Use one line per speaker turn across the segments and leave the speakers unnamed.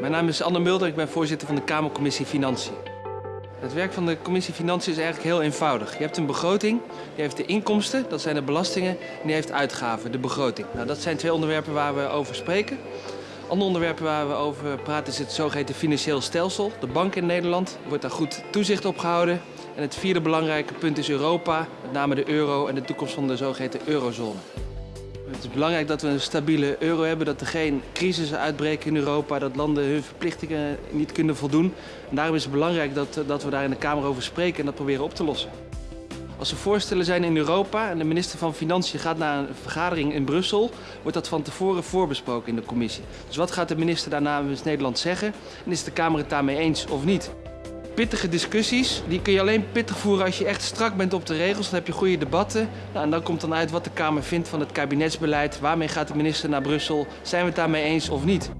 Mijn naam is Anne Mulder, ik ben voorzitter van de Kamercommissie Financiën. Het werk van de commissie Financiën is eigenlijk heel eenvoudig. Je hebt een begroting, die heeft de inkomsten, dat zijn de belastingen, en die heeft uitgaven, de begroting. Nou, dat zijn twee onderwerpen waar we over spreken. Andere onderwerpen waar we over praten is het zogeheten financieel stelsel. De bank in Nederland wordt daar goed toezicht op gehouden. En het vierde belangrijke punt is Europa, met name de euro en de toekomst van de zogeheten eurozone. Het is belangrijk dat we een stabiele euro hebben, dat er geen crisissen uitbreken in Europa, dat landen hun verplichtingen niet kunnen voldoen. En daarom is het belangrijk dat, dat we daar in de Kamer over spreken en dat proberen op te lossen. Als er voorstellen zijn in Europa en de minister van Financiën gaat naar een vergadering in Brussel, wordt dat van tevoren voorbesproken in de commissie. Dus wat gaat de minister daar namens Nederland zeggen en is de Kamer het daarmee eens of niet? Pittige discussies. Die kun je alleen pittig voeren als je echt strak bent op de regels. Dan heb je goede debatten. Nou, en dan komt dan uit wat de Kamer vindt van het kabinetsbeleid. Waarmee gaat de minister naar Brussel? Zijn we het daarmee eens of niet?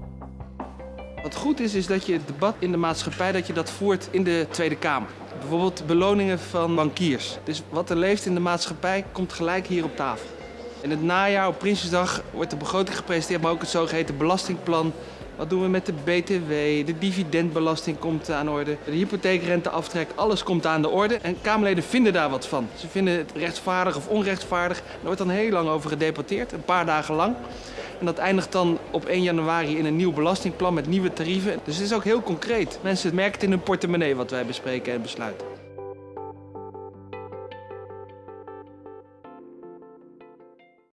Wat goed is, is dat je het debat in de maatschappij dat je dat voert in de Tweede Kamer. Bijvoorbeeld beloningen van bankiers. Dus wat er leeft in de maatschappij komt gelijk hier op tafel. In het najaar op Prinsjesdag wordt de begroting gepresenteerd, maar ook het zogeheten belastingplan wat doen we met de BTW? De dividendbelasting komt aan de orde. De hypotheekrenteaftrek, alles komt aan de orde. En Kamerleden vinden daar wat van. Ze vinden het rechtvaardig of onrechtvaardig. Er wordt dan heel lang over gedebatteerd, een paar dagen lang. En dat eindigt dan op 1 januari in een nieuw belastingplan met nieuwe tarieven. Dus het is ook heel concreet. Mensen merken het in hun portemonnee wat wij bespreken en besluiten.